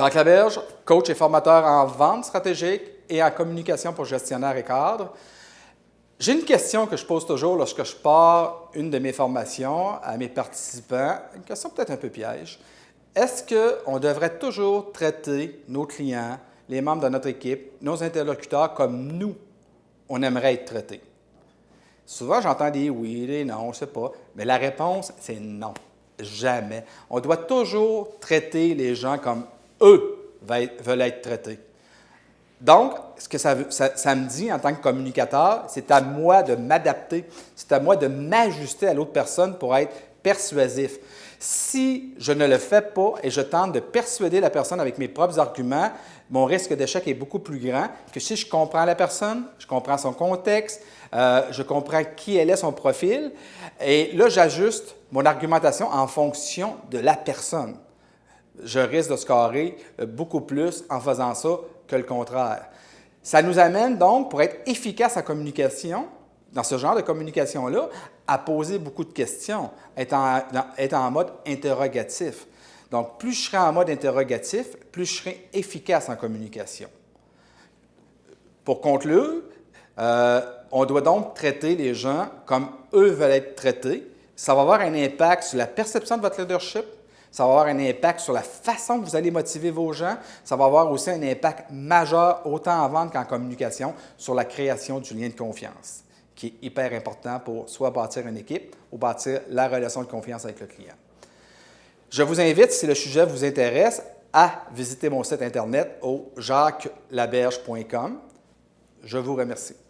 Jacques Laberge, coach et formateur en vente stratégique et en communication pour gestionnaires et cadres. J'ai une question que je pose toujours lorsque je pars une de mes formations à mes participants, une question peut-être un peu piège. Est-ce qu'on devrait toujours traiter nos clients, les membres de notre équipe, nos interlocuteurs comme nous, on aimerait être traités? Souvent, j'entends des oui, des non, je ne sais pas, mais la réponse, c'est non. Jamais. On doit toujours traiter les gens comme eux veulent être traités. Donc, ce que ça, me dit en tant que communicateur, c'est à moi de m'adapter, c'est à moi de m'ajuster à l'autre personne pour être persuasif. Si je ne le fais pas et je tente de persuader la personne avec mes propres arguments, mon risque d'échec est beaucoup plus grand que si je comprends la personne, je comprends son contexte, euh, je comprends qui elle est, son profil, et là, j'ajuste mon argumentation en fonction de la personne. Je risque de scorer beaucoup plus en faisant ça que le contraire. Ça nous amène donc, pour être efficace en communication, dans ce genre de communication-là, à poser beaucoup de questions, être en, mode interrogatif. Donc, plus je serai en mode interrogatif, plus je serai efficace en communication. Pour conclure, euh, on doit donc traiter les gens comme eux veulent être traités. Ça va avoir un impact sur la perception de votre leadership, ça va avoir un impact sur la façon que vous allez motiver vos gens. Ça va avoir aussi un impact majeur, autant en vente qu'en communication, sur la création du lien de confiance, qui est hyper important pour soit bâtir une équipe ou bâtir la relation de confiance avec le client. Je vous invite, si le sujet vous intéresse, à visiter mon site Internet au jacquelaberge.com. Je vous remercie.